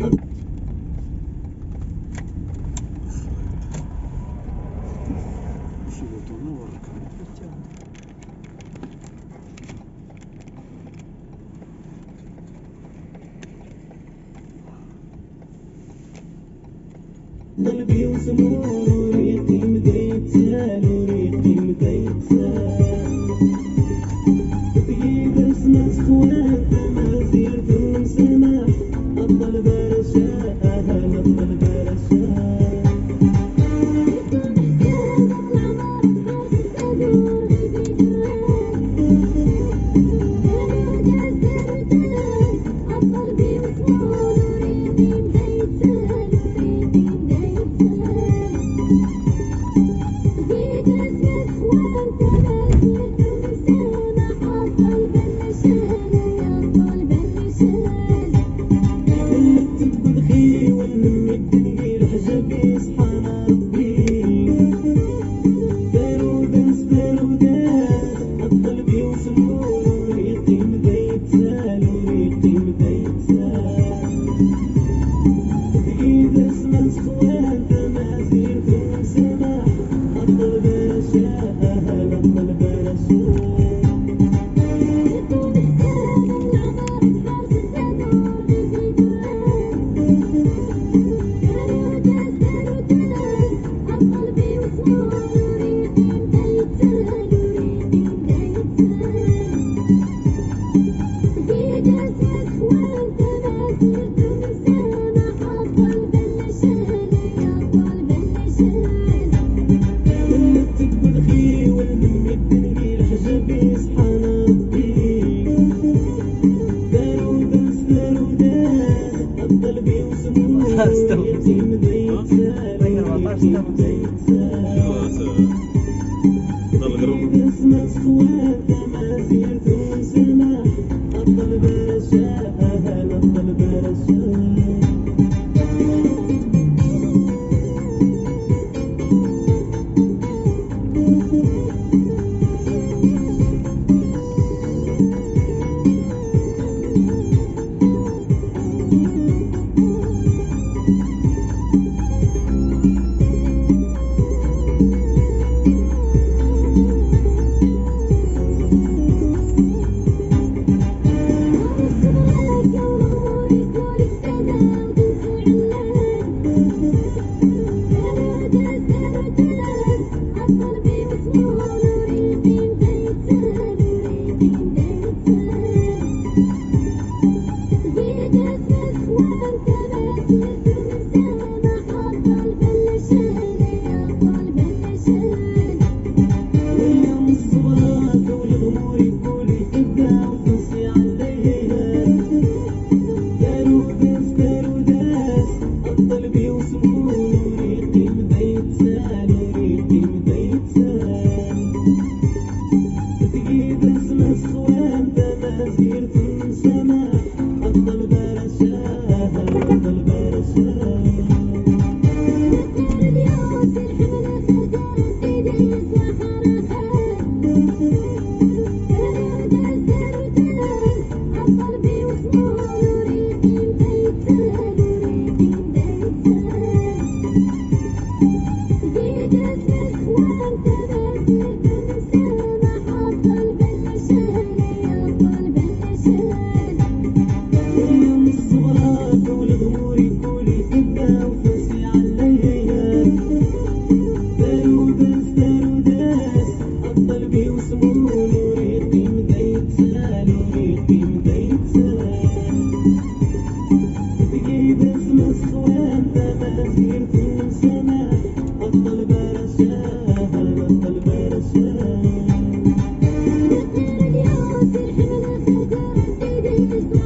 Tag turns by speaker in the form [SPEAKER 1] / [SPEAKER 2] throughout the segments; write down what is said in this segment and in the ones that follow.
[SPEAKER 1] Şubatona var. ضل غير
[SPEAKER 2] Thank you.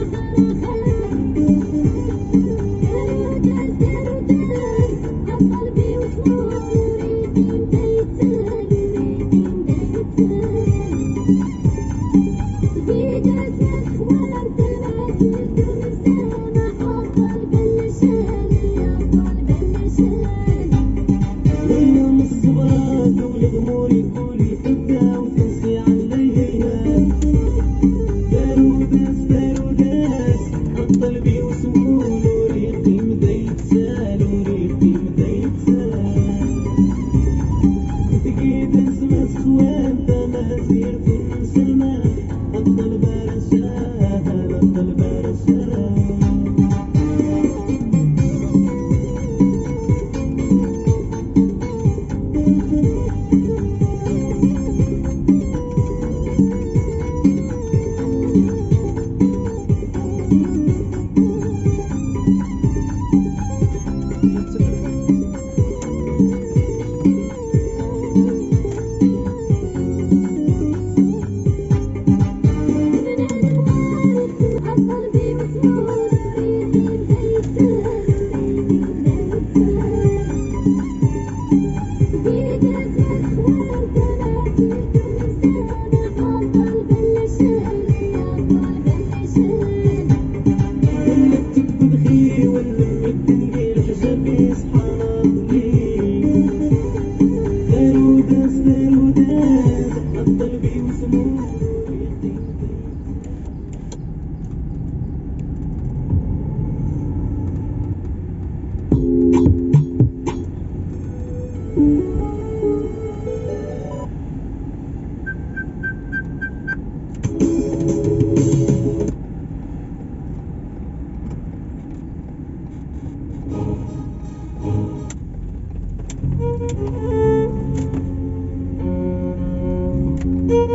[SPEAKER 1] baby, it's um move. Música